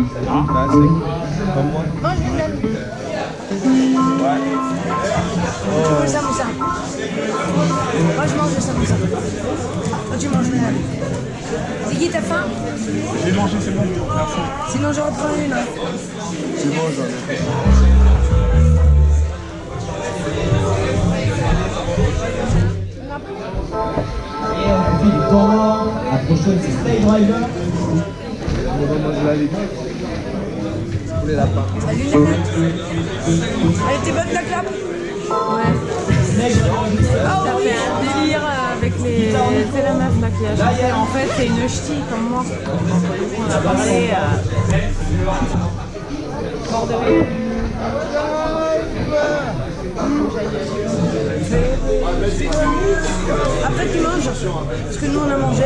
Moi. Je. Moi, je mange le tu manges. Ziggy, t'as faim J'ai mangé, c'est bon. Sinon, j'en reprends une. C'est bon, j'en. Et c'est Driver. On va manger la. Pour les lapins. Salut, les mecs. Elle était bonne, ta clap Ouais. Ah Ça oui fait un délire avec les. C'est la meuf chanté. En fait, c'est une ch'ti comme moi. On a parlé. euh, Bord de rire. Après, tu manges. Parce que nous, on a mangé.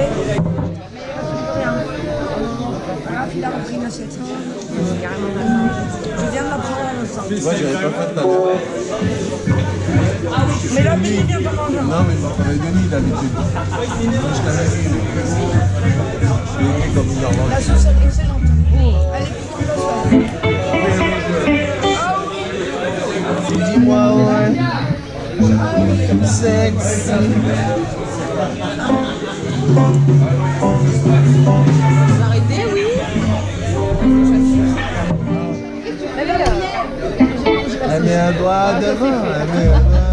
Rien. Voilà, il a repris une assiette. C'est carrément la fin. Je viens de la prendre à pas fait à l'heure. Mais là, Billy vient pas manger. Non, mais j'en avais donné d'habitude. Je t'avais dit. Je l'ai écrit comme une horloge. La sauce, elle est excellente. Elle est plus grosse. Dis-moi, ouais. Sexy. Vous arrêtez, oui Elle met un doigt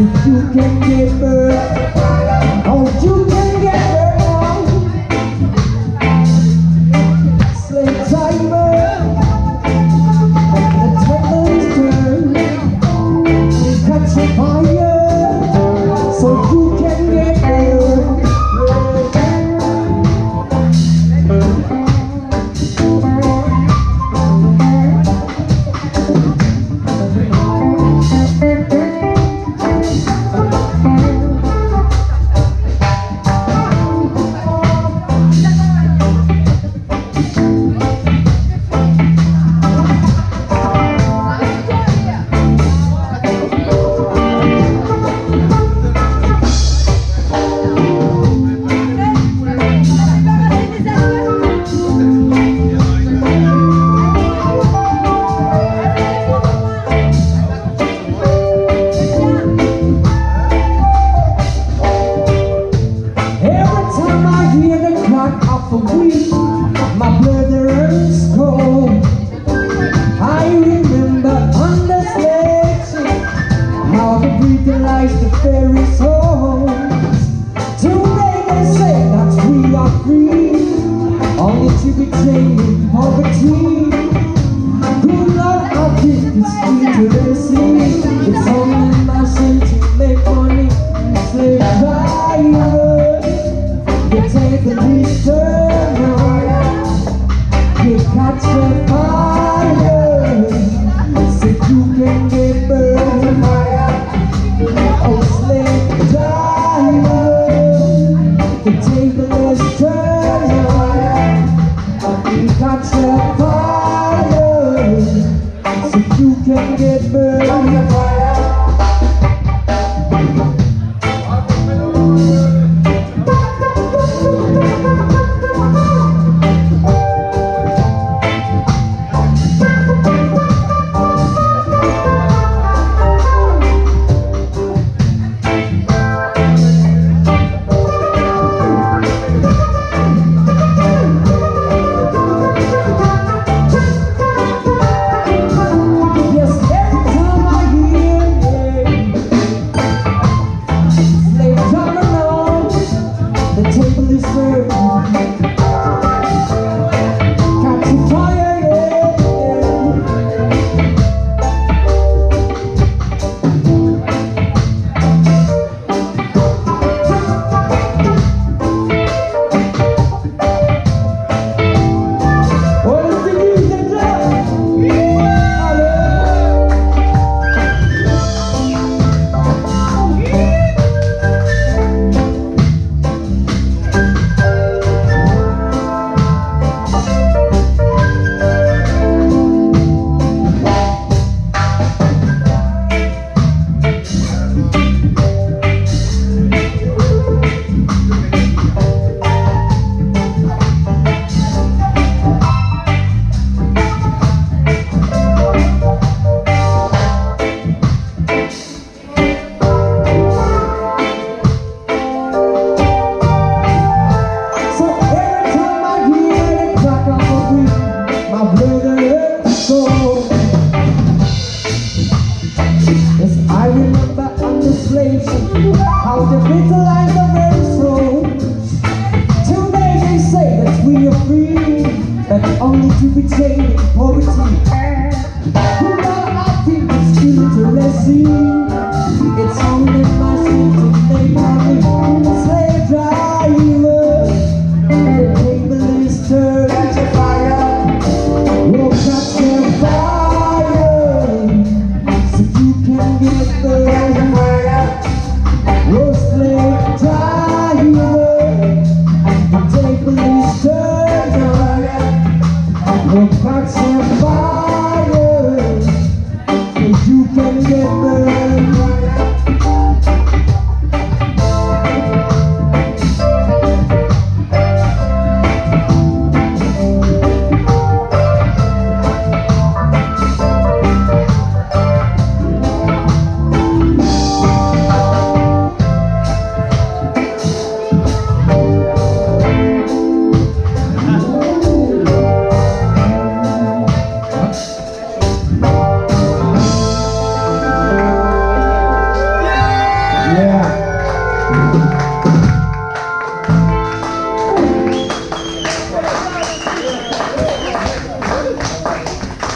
you can't. orgulho stupid thing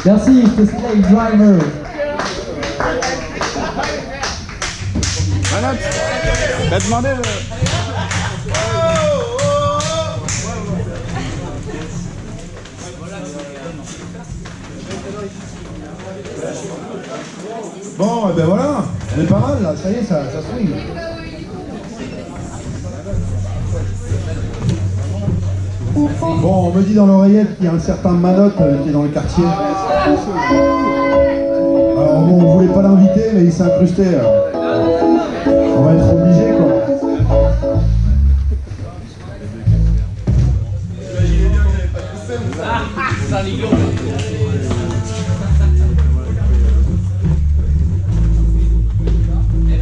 Merci, c'est Slave Driver. Manotte, t'as demandé le... Bon, et ben voilà, on est pas mal là, ça y est, ça, ça swing. Bon, on me dit dans l'oreillette qu'il y a un certain Manotte euh, qui est dans le quartier. Alors bon, on voulait pas l'inviter, mais il s'est incrusté. alors. On va être obligé quoi.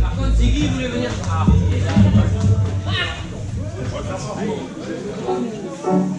Par contre,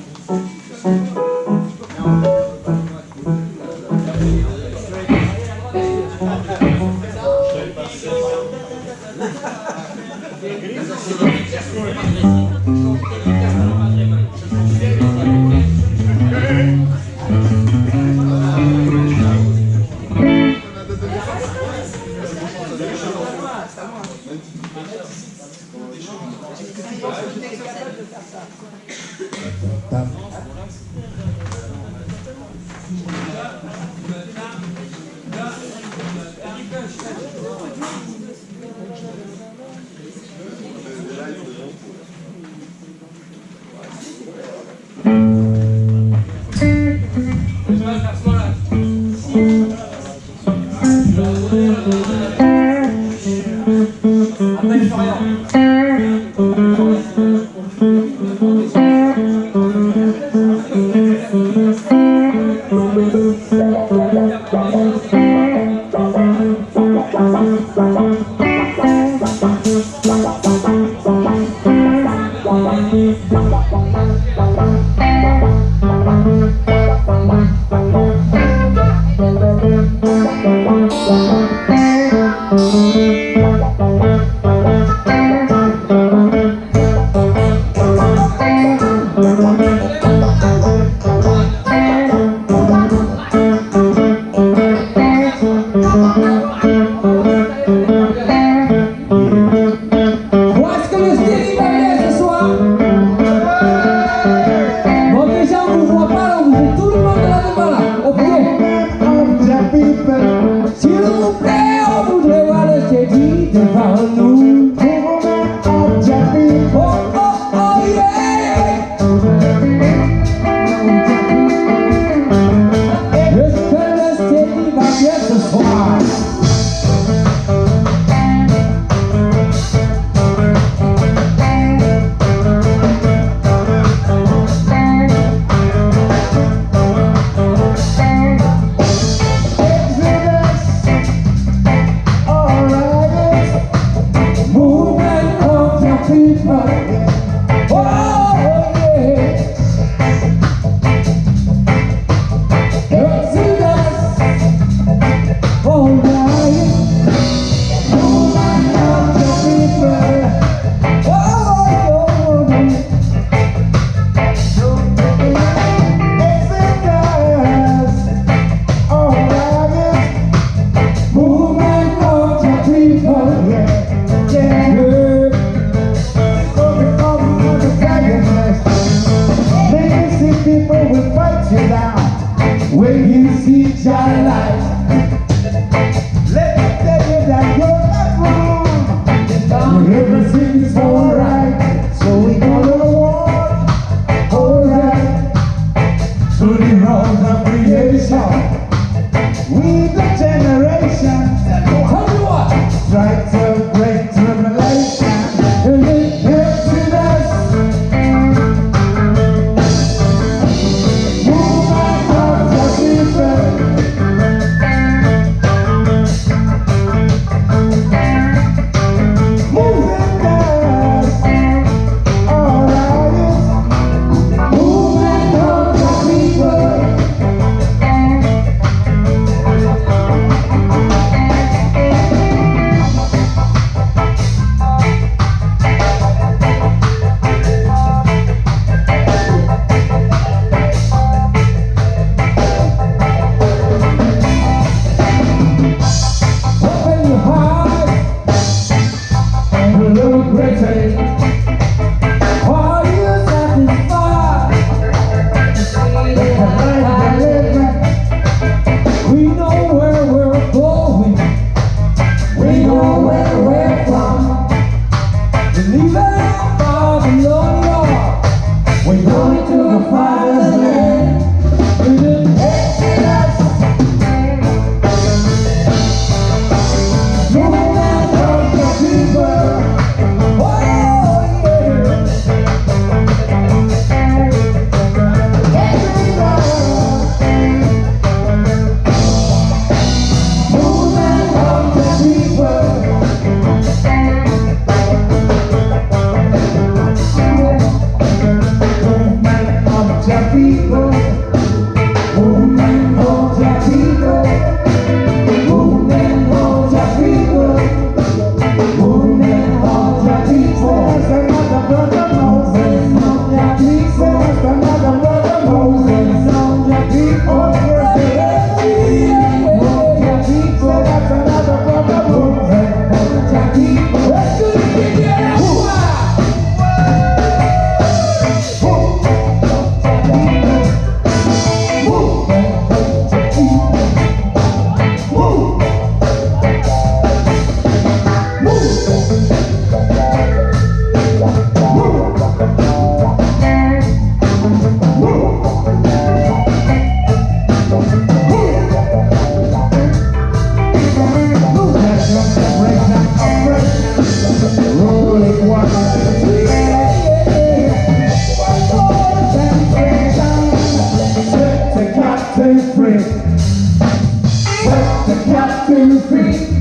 you free.